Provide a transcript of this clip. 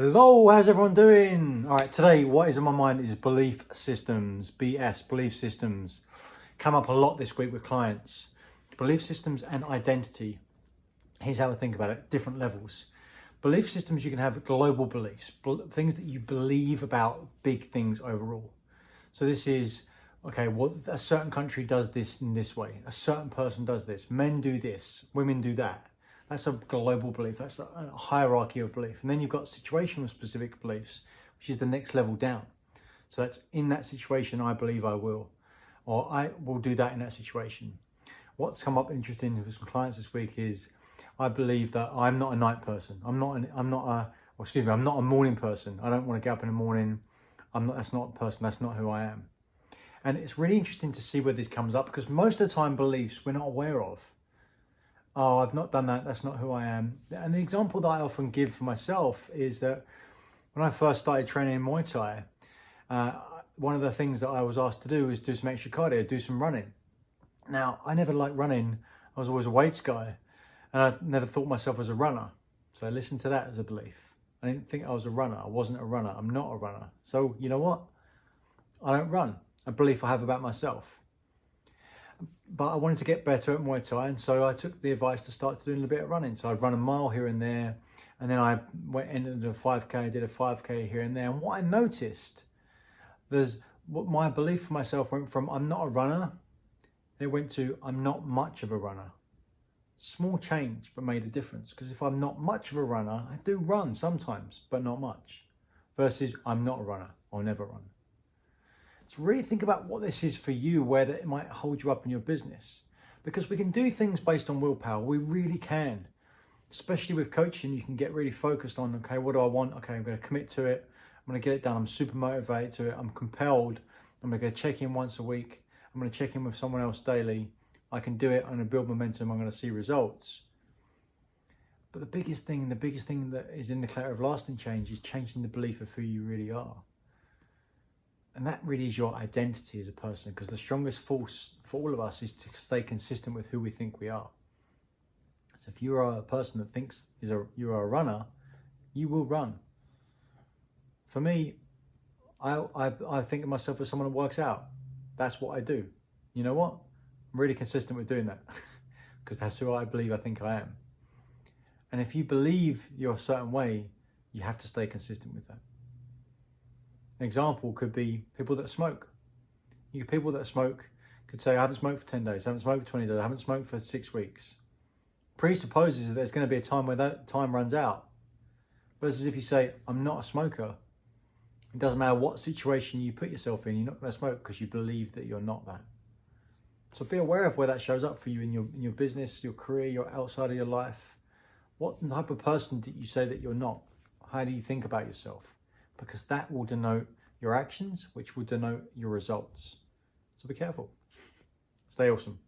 Hello, how's everyone doing? All right, today what is on my mind is belief systems, BS, belief systems. Come up a lot this week with clients. Belief systems and identity. Here's how I think about it, different levels. Belief systems, you can have global beliefs, things that you believe about big things overall. So this is, okay, well, a certain country does this in this way. A certain person does this. Men do this, women do that that's a global belief. That's a hierarchy of belief. And then you've got situational specific beliefs, which is the next level down. So that's in that situation, I believe I will, or I will do that in that situation. What's come up interesting with some clients this week is I believe that I'm not a night person. I'm not. An, I'm not a. Well, excuse me. I'm not a morning person. I don't want to get up in the morning. I'm not. That's not a person. That's not who I am. And it's really interesting to see where this comes up because most of the time beliefs we're not aware of oh, I've not done that, that's not who I am. And the example that I often give for myself is that when I first started training Muay Thai, uh, one of the things that I was asked to do was do some extra cardio, do some running. Now, I never liked running. I was always a weights guy, and I never thought myself as a runner. So I listened to that as a belief. I didn't think I was a runner. I wasn't a runner. I'm not a runner. So you know what? I don't run. A belief I have about myself but I wanted to get better at Muay Thai, and so I took the advice to start doing a bit of running. So I'd run a mile here and there, and then I went into a 5k, did a 5k here and there. And what I noticed, there's what my belief for myself went from I'm not a runner, it went to I'm not much of a runner. Small change, but made a difference. Because if I'm not much of a runner, I do run sometimes, but not much. Versus I'm not a runner, I'll never run. So really think about what this is for you, where it might hold you up in your business. Because we can do things based on willpower. We really can. Especially with coaching, you can get really focused on, okay, what do I want? Okay, I'm going to commit to it. I'm going to get it done. I'm super motivated to it. I'm compelled. I'm going to go check in once a week. I'm going to check in with someone else daily. I can do it. I'm going to build momentum. I'm going to see results. But the biggest thing, and the biggest thing that is in the cloud of lasting change is changing the belief of who you really are. And that really is your identity as a person because the strongest force for all of us is to stay consistent with who we think we are. So if you are a person that thinks is a you are a runner, you will run. For me, I, I, I think of myself as someone that works out. That's what I do. You know what? I'm really consistent with doing that because that's who I believe I think I am. And if you believe you're a certain way, you have to stay consistent with that. An example could be people that smoke. You people that smoke could say, I haven't smoked for 10 days, I haven't smoked for 20 days, I haven't smoked for six weeks. Presupposes that there's going to be a time where that time runs out. Versus if you say, I'm not a smoker, it doesn't matter what situation you put yourself in, you're not going to smoke because you believe that you're not that. So be aware of where that shows up for you in your in your business, your career, your outside of your life. What type of person did you say that you're not? How do you think about yourself? Because that will denote your actions, which will denote your results. So be careful. Stay awesome.